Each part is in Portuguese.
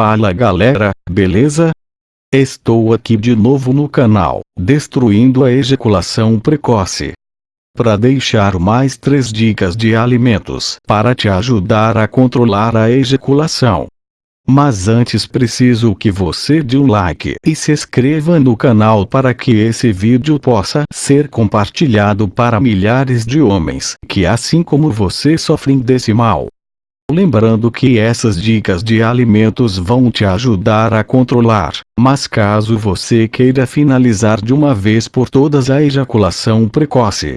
Fala galera, beleza? Estou aqui de novo no canal, destruindo a ejaculação precoce. Para deixar mais 3 dicas de alimentos para te ajudar a controlar a ejaculação. Mas antes preciso que você dê um like e se inscreva no canal para que esse vídeo possa ser compartilhado para milhares de homens que assim como você sofrem desse mal. Lembrando que essas dicas de alimentos vão te ajudar a controlar, mas caso você queira finalizar de uma vez por todas a ejaculação precoce,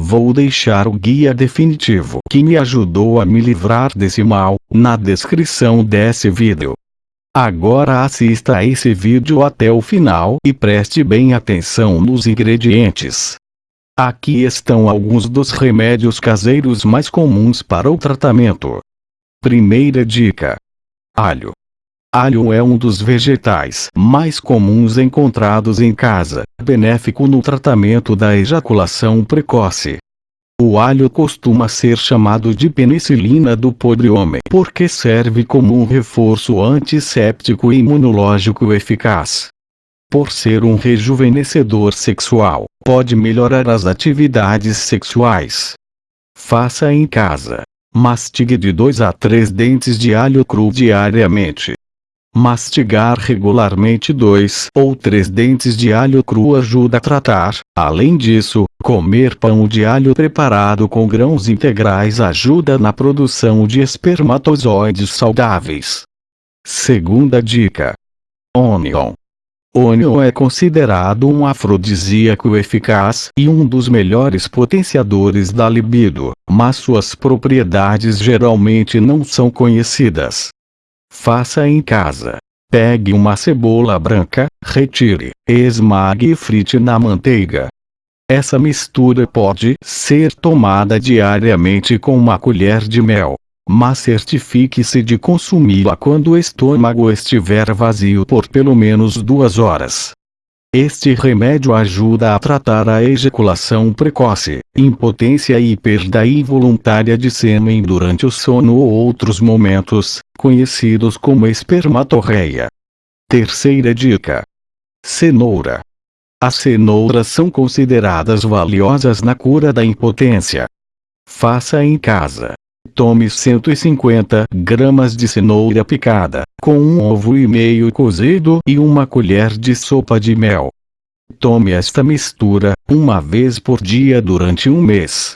Vou deixar o guia definitivo que me ajudou a me livrar desse mal, na descrição desse vídeo. Agora assista a esse vídeo até o final e preste bem atenção nos ingredientes. Aqui estão alguns dos remédios caseiros mais comuns para o tratamento. Primeira dica. Alho. Alho é um dos vegetais mais comuns encontrados em casa, benéfico no tratamento da ejaculação precoce. O alho costuma ser chamado de penicilina do pobre homem porque serve como um reforço antisséptico e imunológico eficaz. Por ser um rejuvenescedor sexual, pode melhorar as atividades sexuais. Faça em casa. Mastigue de 2 a 3 dentes de alho cru diariamente. Mastigar regularmente dois ou três dentes de alho cru ajuda a tratar. Além disso, comer pão de alho preparado com grãos integrais ajuda na produção de espermatozoides saudáveis. Segunda dica. Onion. Onion é considerado um afrodisíaco eficaz e um dos melhores potenciadores da libido, mas suas propriedades geralmente não são conhecidas. Faça em casa. Pegue uma cebola branca, retire, esmague e frite na manteiga. Essa mistura pode ser tomada diariamente com uma colher de mel, mas certifique-se de consumi-la quando o estômago estiver vazio por pelo menos duas horas. Este remédio ajuda a tratar a ejaculação precoce, impotência e perda involuntária de sêmen durante o sono ou outros momentos, conhecidos como espermatorreia. Terceira dica. Cenoura. As cenouras são consideradas valiosas na cura da impotência. Faça em casa. Tome 150 gramas de cenoura picada, com um ovo e meio cozido e uma colher de sopa de mel. Tome esta mistura, uma vez por dia durante um mês.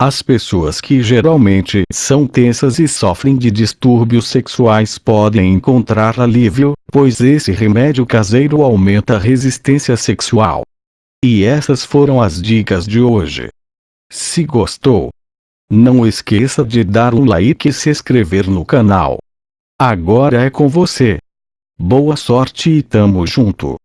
As pessoas que geralmente são tensas e sofrem de distúrbios sexuais podem encontrar alívio, pois esse remédio caseiro aumenta a resistência sexual. E essas foram as dicas de hoje. Se gostou, não esqueça de dar um like e se inscrever no canal. Agora é com você. Boa sorte e tamo junto.